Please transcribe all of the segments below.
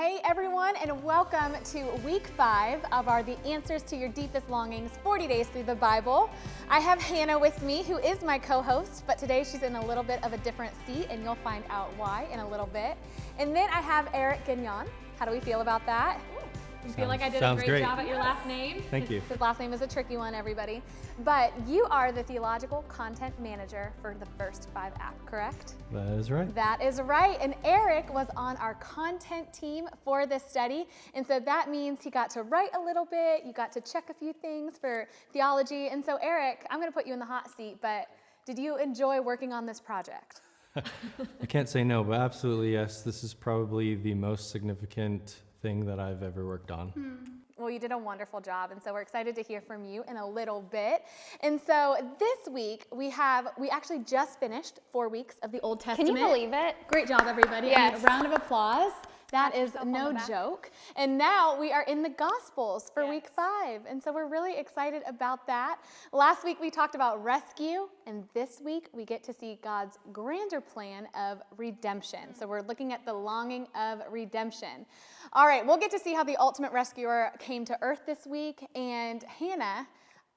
Hey everyone, and welcome to week five of our The Answers to Your Deepest Longings 40 Days Through the Bible. I have Hannah with me, who is my co host, but today she's in a little bit of a different seat, and you'll find out why in a little bit. And then I have Eric Gagnon. How do we feel about that? You feel like I did a great, great. job at your last name? Thank you. His last name is a tricky one, everybody. But you are the theological content manager for the First Five app, correct? That is right. That is right. And Eric was on our content team for this study. And so that means he got to write a little bit, you got to check a few things for theology. And so, Eric, I'm going to put you in the hot seat, but did you enjoy working on this project? I can't say no, but absolutely yes. This is probably the most significant thing that I've ever worked on. Hmm. Well, you did a wonderful job, and so we're excited to hear from you in a little bit. And so this week we have we actually just finished four weeks of the Old Testament. Can you believe it? Great job, everybody. I mean, a round of applause. That Pat is no joke. And now we are in the Gospels for week five. And so we're really excited about that. Last week we talked about rescue, and this week we get to see God's grander plan of redemption. So we're looking at the longing of redemption. All right, we'll get to see how the ultimate rescuer came to earth this week. And Hannah,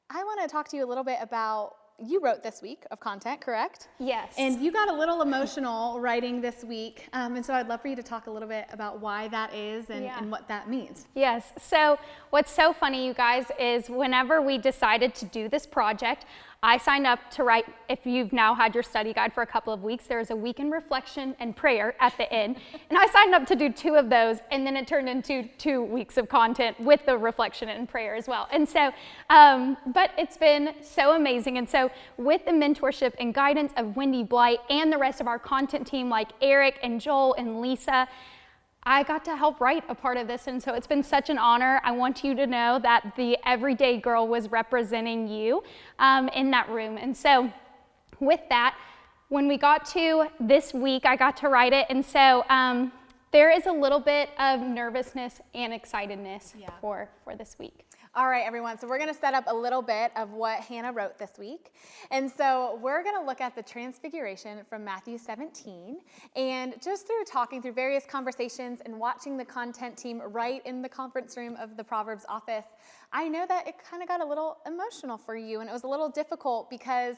I want to talk to you a little bit about. You wrote this week of content, correct? Yes. And you got a little emotional writing this week. Um, and so I'd love for you to talk a little bit about why that is and, Yeah. and what that means. Yes. So, what's so funny, you guys, is whenever we decided to do this project, I signed up to write. If you've now had your study guide for a couple of weeks, there is a week in reflection and prayer at the end. and I signed up to do two of those, and then it turned into two weeks of content with the reflection and prayer as well. And so, um, but it's been so amazing. And so, with the mentorship and guidance of Wendy Blight and the rest of our content team, like Eric and Joel and Lisa, I got to help write a part of this, and so it's been such an honor. I want you to know that the everyday girl was representing you um, in that room. And so, with that, when we got to this week, I got to write it, and so um, there is a little bit of nervousness and excitedness Yeah. for, for this week. All right, everyone. So we're going to set up a little bit of what Hannah wrote this week. And so we're going to look at the transfiguration from Matthew 17. And just through talking through various conversations and watching the content team write in the conference room of the Proverbs office, I know that it kind of got a little emotional for you. And it was a little difficult because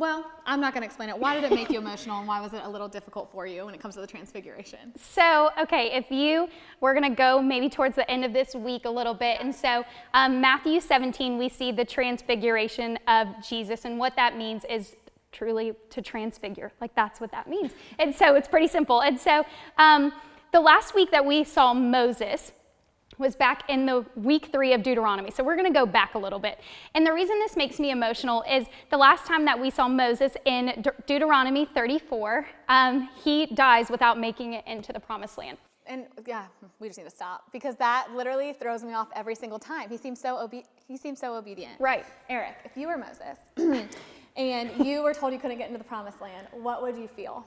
well, I'm not going to explain it. Why did it make you emotional and why was it a little difficult for you when it comes to the transfiguration? So, okay, if you, we're going to go maybe towards the end of this week a little bit. And so, um, Matthew 17, we see the transfiguration of Jesus. And what that means is truly to transfigure. Like, that's what that means. And so, it's pretty simple. And so, um, the last week that we saw Moses, was back in the week three of Deuteronomy. So we're going to go back a little bit. And the reason this makes me emotional is the last time that we saw Moses in De- Deuteronomy 34, um, he dies without making it into the promised land. And yeah, we just need to stop because that literally throws me off every single time. He seems so obe- he seems so obedient. Right. Eric, if you were Moses and you were told you couldn't get into the promised land, what would you feel?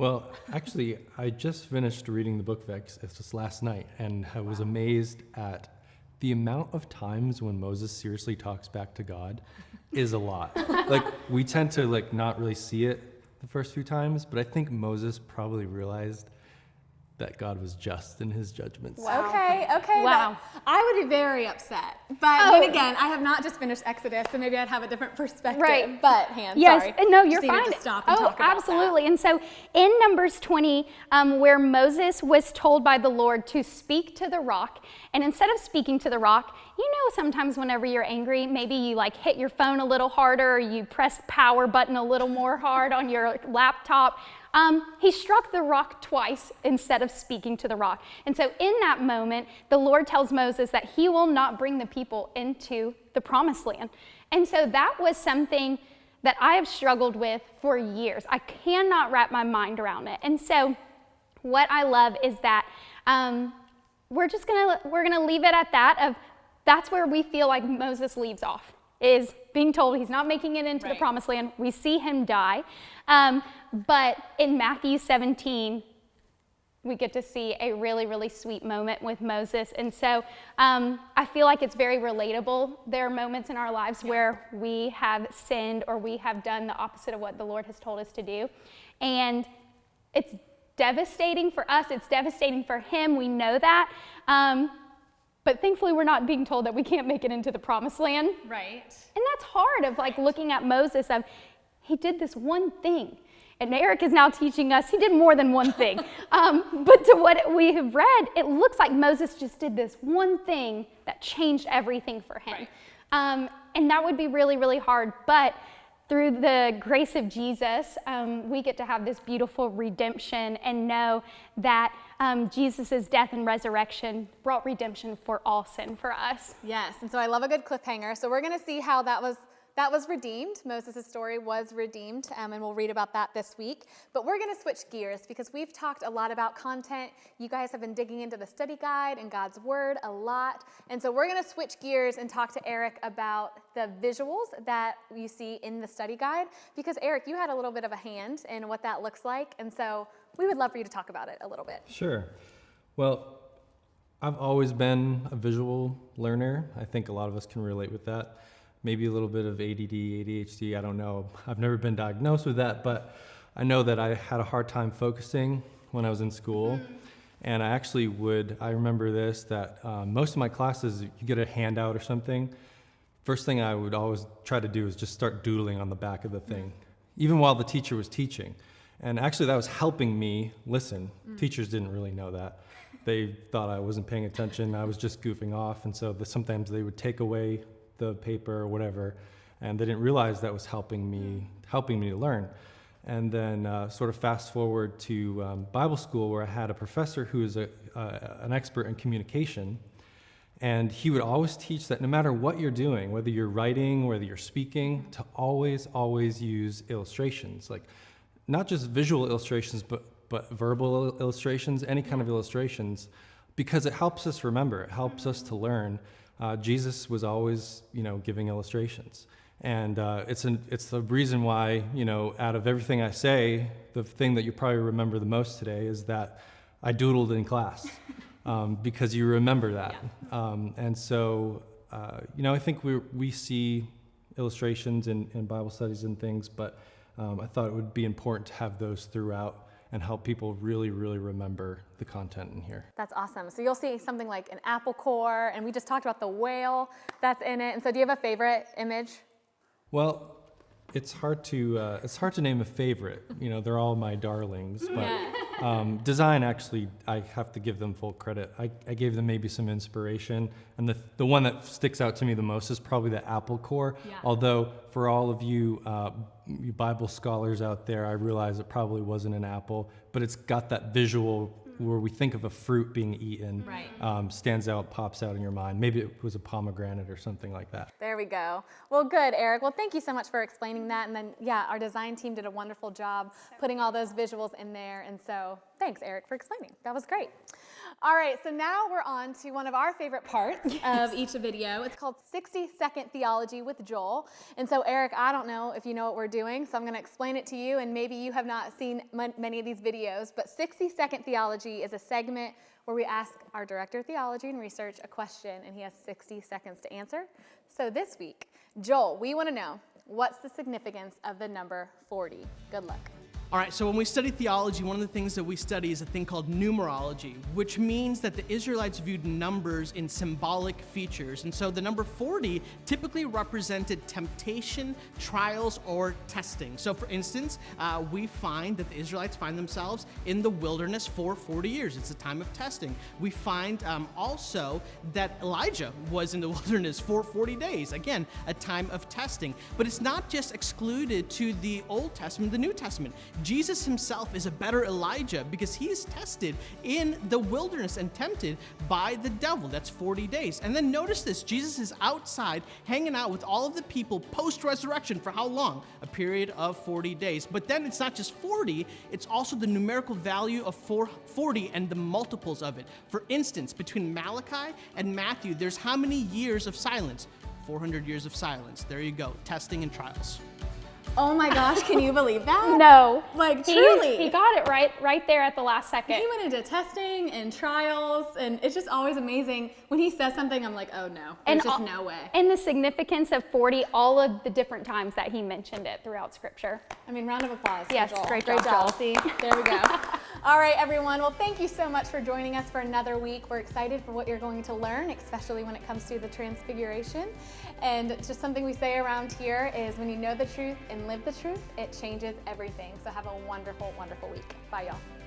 Well, actually, I just finished reading the book Exodus just last night, and I was amazed at the amount of times when Moses seriously talks back to God is a lot. like we tend to like not really see it the first few times, but I think Moses probably realized that God was just in his judgments. Okay, okay. Wow. I would be very upset. But Oh. then again, I have not just finished Exodus, so maybe I'd have a different perspective. Right. But, Han, Yes, sorry. and no, you're Just fine. To stop and oh, talk about absolutely. And so in Numbers 20, um, where Moses was told by the Lord to speak to the rock, and instead of speaking to the rock, you know, sometimes whenever you're angry, maybe you like hit your phone a little harder, or you press power button a little more hard on your laptop. Um, he struck the rock twice instead of speaking to the rock. And so, in that moment, the Lord tells Moses that he will not bring the people into the promised land. And so, that was something that I have struggled with for years. I cannot wrap my mind around it. And so, what I love is that um, we're just gonna we're gonna leave it at that. Of that's where we feel like Moses leaves off is being told he's not making it into Right. the promised land. We see him die, um, but in Matthew 17. We get to see a really, really sweet moment with Moses. And so um, I feel like it's very relatable. There are moments in our lives where we have sinned or we have done the opposite of what the Lord has told us to do. And it's devastating for us, it's devastating for him. We know that. Um, but thankfully, we're not being told that we can't make it into the promised land. Right. And that's hard of like looking at Moses of he did this one thing. And Eric is now teaching us he did more than one thing. um, but to what we have read, it looks like Moses just did this one thing that changed everything for him. Right. Um, and that would be really, really hard. But through the grace of Jesus, um, we get to have this beautiful redemption and know that um, Jesus' death and resurrection brought redemption for all sin for us. Yes, and so I love a good cliffhanger. So we're going to see how that was that was redeemed. Moses' story was redeemed, um, and we'll read about that this week. But we're going to switch gears because we've talked a lot about content. You guys have been digging into the study guide and God's Word a lot. And so we're going to switch gears and talk to Eric about the visuals that you see in the study guide. Because, Eric, you had a little bit of a hand in what that looks like. And so we would love for you to talk about it a little bit. Sure. Well, I've always been a visual learner. I think a lot of us can relate with that. Maybe a little bit of ADD, ADHD, I don't know. I've never been diagnosed with that, but I know that I had a hard time focusing when I was in school. Hmm. And I actually would, I remember this, that um, most of my classes, you get a handout or something. First thing I would always try to do is just start doodling on the back of the thing, hmm. even while the teacher was teaching. And actually, that was helping me listen. Hmm. Teachers didn't really know that. They thought I wasn't paying attention, I was just goofing off. And so the, sometimes they would take away the paper or whatever, and they didn't realize that was helping me, helping me to learn. And then uh, sort of fast forward to um, Bible school where I had a professor who is a, uh, an expert in communication. And he would always teach that no matter what you're doing, whether you're writing, whether you're speaking, to always, always use illustrations. Like not just visual illustrations, but, but verbal illustrations, any kind of illustrations, because it helps us remember, it helps us to learn. Uh, Jesus was always, you know, giving illustrations. And uh, it's, an, it's the reason why, you know, out of everything I say, the thing that you probably remember the most today is that I doodled in class um, because you remember that. Um, and so, uh, you know, I think we, we see illustrations in, in Bible studies and things, but um, I thought it would be important to have those throughout and help people really, really remember the content in here. That's awesome. So you'll see something like an apple core, and we just talked about the whale that's in it. And so, do you have a favorite image? Well, it's hard to uh, it's hard to name a favorite. You know, they're all my darlings, but um, design actually I have to give them full credit. I, I gave them maybe some inspiration, and the the one that sticks out to me the most is probably the apple core. Yeah. Although for all of you, uh, you Bible scholars out there, I realize it probably wasn't an apple, but it's got that visual where we think of a fruit being eaten. Right. Um, stands out, pops out in your mind. Maybe it was a pomegranate or something like that. There we go. Well, good, Eric. Well, thank you so much for explaining that. And then, yeah, our design team did a wonderful job putting all those visuals in there. And so, thanks, Eric, for explaining. That was great. All right, so now we're on to one of our favorite parts of each video. It's called 60 Second Theology with Joel. And so, Eric, I don't know if you know what we're doing, so I'm going to explain it to you. And maybe you have not seen m- many of these videos, but 60 Second Theology is a segment where we ask our director of theology and research a question, and he has 60 seconds to answer. So, this week, Joel, we want to know what's the significance of the number 40? Good luck. All right, so when we study theology, one of the things that we study is a thing called numerology, which means that the Israelites viewed numbers in symbolic features. And so the number 40 typically represented temptation, trials, or testing. So, for instance, uh, we find that the Israelites find themselves in the wilderness for 40 years. It's a time of testing. We find um, also that Elijah was in the wilderness for 40 days. Again, a time of testing. But it's not just excluded to the Old Testament, the New Testament. Jesus himself is a better Elijah because he is tested in the wilderness and tempted by the devil. That's 40 days. And then notice this Jesus is outside hanging out with all of the people post resurrection for how long? A period of 40 days. But then it's not just 40, it's also the numerical value of 40 and the multiples of it. For instance, between Malachi and Matthew, there's how many years of silence? 400 years of silence. There you go, testing and trials. Oh my gosh, can you believe that? No. Like, He- truly. He, got it right right there at the last second. He went into testing and trials, and it's just always amazing. When he says something, I'm like, oh no, there's just al- no way. And the significance of 40, all of the different times that he mentioned it throughout scripture. I mean, round of applause. Yes, Joel. great great job. See, there we go. All right, everyone. Well, thank you so much for joining us for another week. We're excited for what you're going to learn, especially when it comes to the Transfiguration. And just something we say around here is when you know the truth and live the truth, it changes everything. So have a wonderful, wonderful week. Bye, y'all.